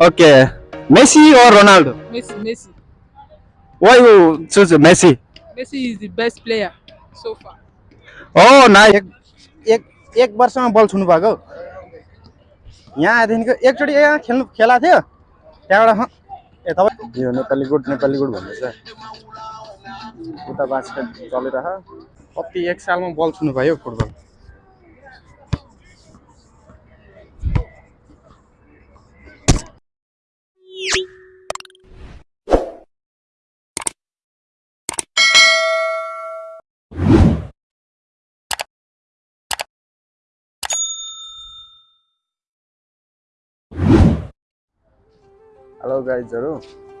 Okay. Messi or Ronaldo? Messi, Messi. Why you choose Messi? Messi is the best player so far. Oh, nice. एक एक वर्षमा बल छुनु भएको यहाँ आएदेखिको एकचोटि यहाँ खेल्नु खेला थियो त्यहाँबाट हँ, ए तपाईँ यो नेपाली गुड नेपाली गुड भन्दैछ उता बास्केट चलिरह कति एक सालमा बल छुनु भयो फुटबल हेलो गाइजहरू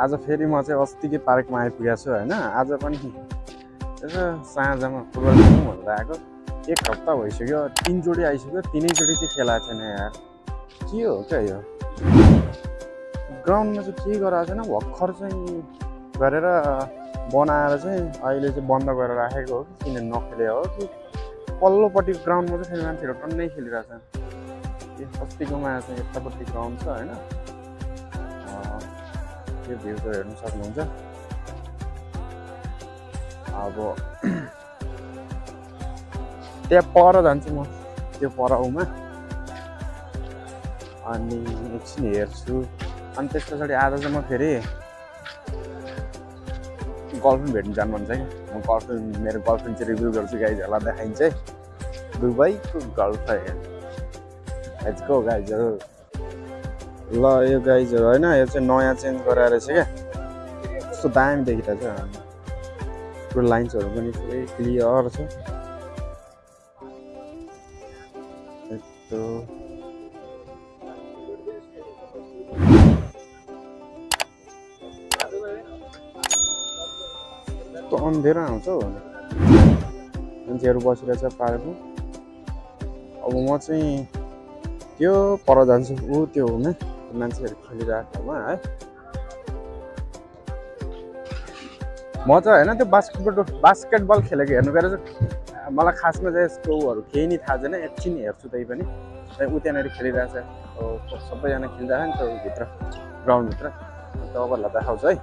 आज फेरि म चाहिँ अस्तिकै पार्कमा आइपुगेको छु होइन? आज पनि यसो साँझमा फुटबल खेलौँ भनेर आएको। एक हप्ता भइसक्यो तिनचोटि आइसक्यो तिनैचोटि चाहिँ खेलाएको छैन यार। के हो क्या यो? ग्राउन्डमा चाहिँ के गराएको छैन? भर्खर चाहिँ गरेर बनाएर चाहिँ अहिले चाहिँ बन्द गरेर राखेको हो कि किन नखेले हो कि? पल्लोपट्टिको ग्राउन्डमा चाहिँ फेरि मान्छेहरू टन्नै खेलिरहेको छ अस्तिकोमा चाहिँ यतापट्टि ग्राउन्ड छ होइन? त्यो भ्यू त हेर्नु सक्नुहुन्छ? अब त्यहाँ पर जान्छु म त्यो पराउमा अनि एकछिन हेर्छु। अनि त्यस पछाडि आज चाहिँ म फेरि गर्लफ्रेन्ड भेट्नु जानु मन छ कि म गर्लफ्रेन्ड मेरो गर्लफ्रेन्ड चाहिँ रिभ्यू गर्छु गाइजहरूलाई देखाइन्छ। दुबईको गर्लफ्रेन्ड गाइजहरू ल यो गाइजहरू होइन यो चाहिँ नयाँ चेन्ज गराएर चाहिँ क्या कस्तो दामी देखिरहेको छ। पुरो लाइन्सहरू पनि पुरै क्लियर छ। यस्तो। कस्तो अँधेरो आउँछ हौ। मान्छेहरू बसिरहेछ पार्कमा। अब म चाहिँ त्यो पर जान्छु। ऊ त्यो हुने मान्छेहरू खेलिरहेको ठाउँमा है? म चाहिँ होइन त्यो बास्केटबल बास्केटबल खेलेको हेर्नु गएर मलाई खासमा चाहिँ यसको उहरू केही नै थाहा छैन एकछिन हेर्छु त्यही पनि ऊ त्यहाँनिर खेलिरहेछ। सबैजना खेलिरहेको नि त्यो भित्र ग्राउन्डभित्र। तपाईँहरूलाई देखाउँछ है?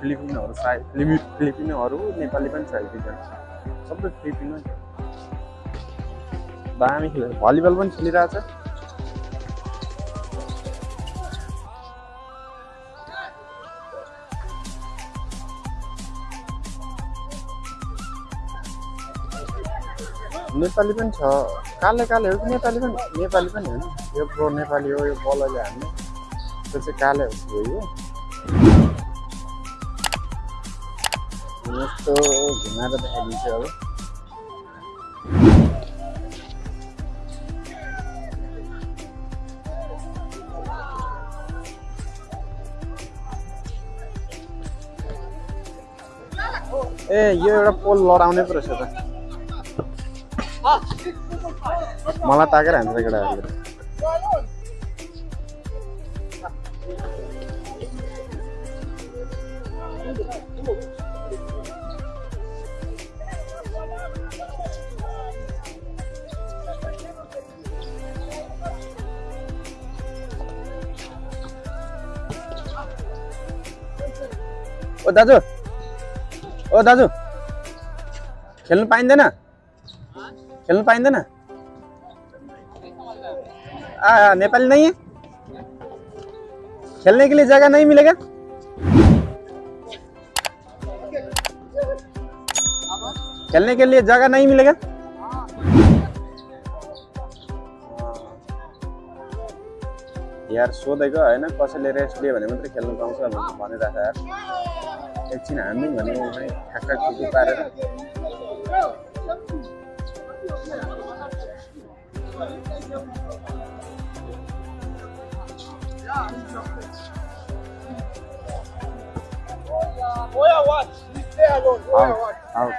फिलिपिनोहरू सायद फिलिपि फिलिपिनोहरू नेपाली पनि छ एक दुईजना। सबै फिलिपिनो। दामी खेलेर भलिबल पनि खेलिरहेछ। नेपाली पनि छ। काले काले हो कि नेपाली पनि? नेपाली पनि हो नि। यो प्रो नेपाली हो यो बलले हान्ने। त्यो चाहिँ काले हो यो? यस्तो घुमाएर देखाइदिन्छु अब। ए यो एउटा पोल लडाउने पो रहेछ त। मलाई ताकेर हान्छ केटाहरूले ओ दाजु. ओ दाजु. खेल्नु पाइँदैन खेल्नु पाइँदैन नेपाली नहीं है? खेलने के लिए जगह नहीं मिलेगा? खेलने के लिए जगह नहीं मिलेगा? यार सोधेको होइन कसैले रेस्ट लियो भने मात्रै खेल्नु पाउँछ भनेर भनिरहेको यार एकछिन हामी भने ठ्याक्क पारेर आउट आउट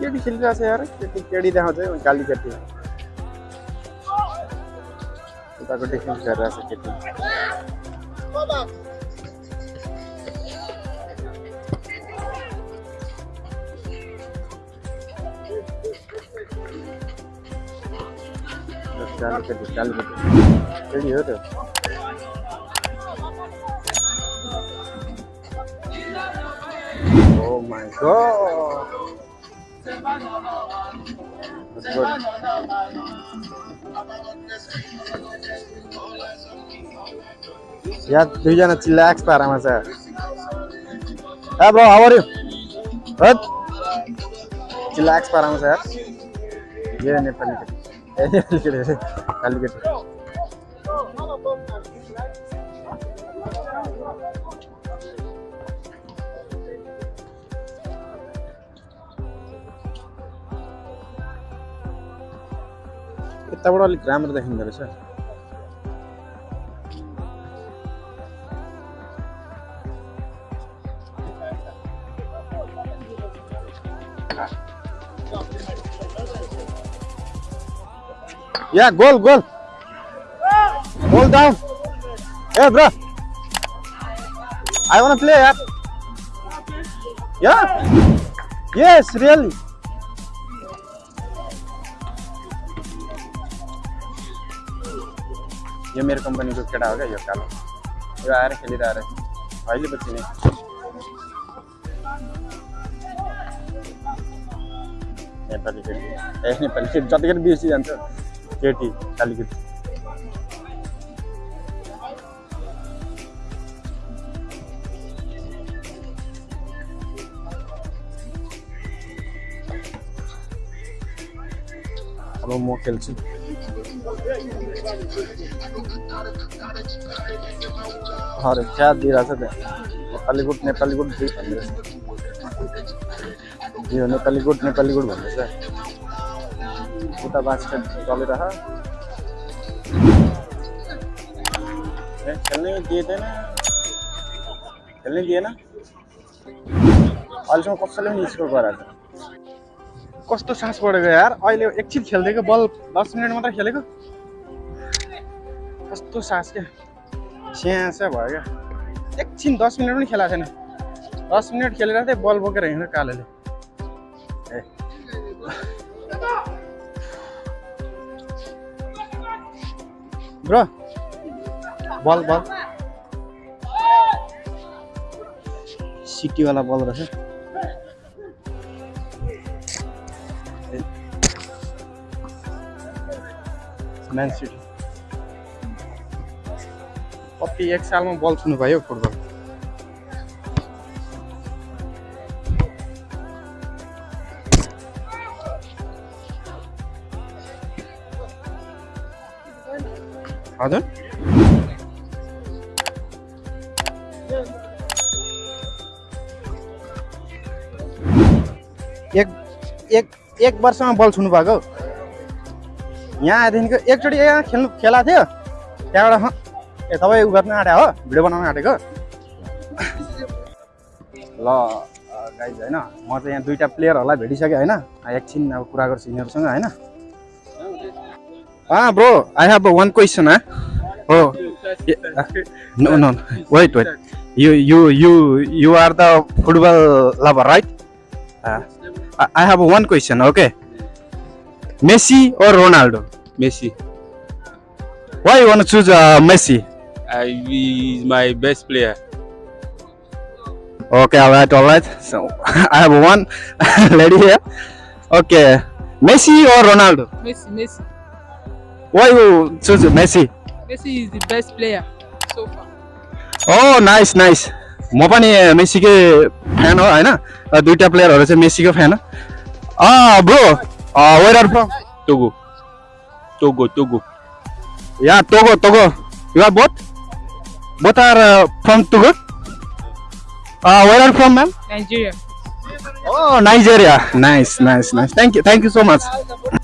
केटी खेलिरहेको छ यार केटी केटी देखाउँछ है। काली केटी उताको डिफेन्स गरिरहेको छ केटी कालीकेटी कालीकेटी केटी हो त्यो Oh my god. That's good. या दुईजना चिल्लाक्स पारामा छ ब्रो हाउ आर यु हट चिल्लाक्स पारामा छ यार ये नेपाली केटी ए नेपाली यताबाट अलिक राम्रो देखिँदो रहेछ। Yeah, goal, goal. Goal down. Hey, bro. I wanna play, yeah. Yeah. Yes, really. यो मेरो कम्पनीको केटा हो क्या यो कालो यो आएर खेलिरहेको रहेछ अहिले पछि नै नेपाली केटी ए नेपाली केटी जतिखेर बिर्सी जान्छ केटी काली केटी अब म खेल्छु अरे क्या दिइरहेछ त्यहाँ नेपाली गुड नेपाली गुड दुई भन्दैछ यो नेपाली गुड नेपाली गुड भन्दैछ उता बास्केट चलिरह खेल्नै दिएन खेल्नै दिएन। अहिलेसम्म कसैले पनि स्कोर गराएको कस्तो सास पढेको यार? अहिले एकछिन खेलिदिएको बल दस मिनट मात्रै खेलेको। कस्तो सास क्या। स्यास्या भयो क्या। एकछिन दस मिनट पनि खेलाएको छैन। दस मिनट खेलेर चाहिँ बल बोकेर हिँड्यो कालोले। ब्रो बल बल। सिटीवाला बल रहेछ। म्यान सिटी कति एक सालमा बल छुनु भयो फुटबल हजुर एक एक एक वर्षमा बल छुनु भएको यहाँ आएदेखिको एकचोटि यहाँ खेल्नु खेला थियो। त्यहाँबाट ए तपाईँ उ गर्न आँट्या हो भिडियो बनाउन आँटेको? ल गाइज होइन म चाहिँ यहाँ दुइटा प्लेयरहरूलाई भेटिसकेँ होइन। एकछिन अब कुरा गर्छु यिनीहरूसँग होइन। Ah, bro, I have a one question, huh? Oh, yeah, uh, no, no, wait, wait. You, you, you, you are the football lover, right? Uh, I I have one question. Okay, Messi or Ronaldo? Messi. Why you want to choose uh, Messi? Uh, he is my best player. Okay, all right, all right. So I have one lady here. Okay, Messi or Ronaldo? Messi, Messi. Why you choose Messi? Messi is the best player so far. Oh nice nice म पनि मेसीकै fan हो होइन दुइटा प्लेयरहरू चाहिँ मेसीको fan हो bro where are from Togo. Togo, Togo. Yeah Togo Togo you are both both are from Togo where are from ma'am Nigeria. Oh Nigeria nice nice nice thank you thank you so much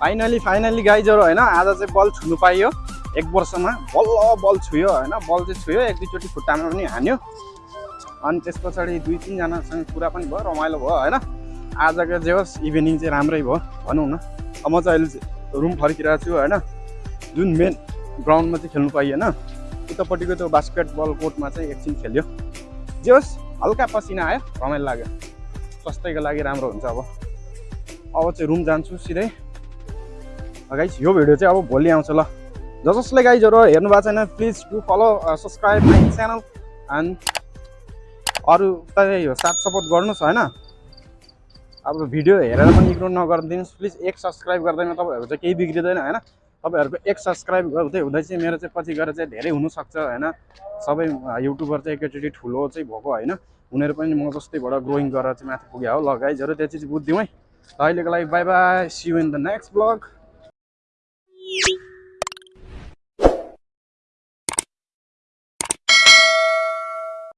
finally finally गाइजहरू होइन आज चाहिँ बल छुनु पाइयो। एक वर्षमा बल्ल बल छुयो होइन बल चाहिँ छुयो एक दुईचोटि खुट्टामा पनि हान्यो। अनि त्यस पछाडि दुई तिनजनासँग कुरा पनि भयो रमाइलो भयो होइन आजको जे होस् इभिनिङ चाहिँ राम्रै भयो भनौँ न। अब म चाहिँ अहिले रुम फर्किरहेको छु होइन जुन मेन ग्राउन्डमा चाहिँ खेल्नु पाइएन उतापट्टिको त्यो बास्केटबल कोर्टमा चाहिँ एकछिन खेल्यो। जे होस् हल्का पसिना आयो रमाइलो लाग्यो। स्वास्थ्यको लागि राम्रो हुन्छ अब। अब चाहिँ रुम जान्छु सिधै। गाइज यो भिडियो चाहिँ अब भोलि आउँछ ल। ज जसले गाइजहरू हेर्नु भएको छैन please to follow subscribe my channel and अरू त यो साथ सपोर्ट गर्नुहोस् होइन? अब भिडियो हेरेर पनि इग्नोर नगरिदिनुहोस् प्लिज एक सब्सक्राइब गर्दैन तपाईँहरू चाहिँ केही बिग्रिँदैन होइन? तपाईँहरूको एक सब्सक्राइब गर्दै हुँदै चाहिँ मेरो चाहिँ पछि गएर चाहिँ धेरै हुनसक्छ होइन? सबै युट्युबर चाहिँ एकैचोटि ठुलो चाहिँ भएको होइन? उनीहरू पनि म जस्तैबाट ग्रोइङ गरेर चाहिँ माथि पुग्यो। हो ल गाइजहरू त्यो चिज बुझिदिउँ है ल अहिलेको लागि bye bye see you in the next blog you.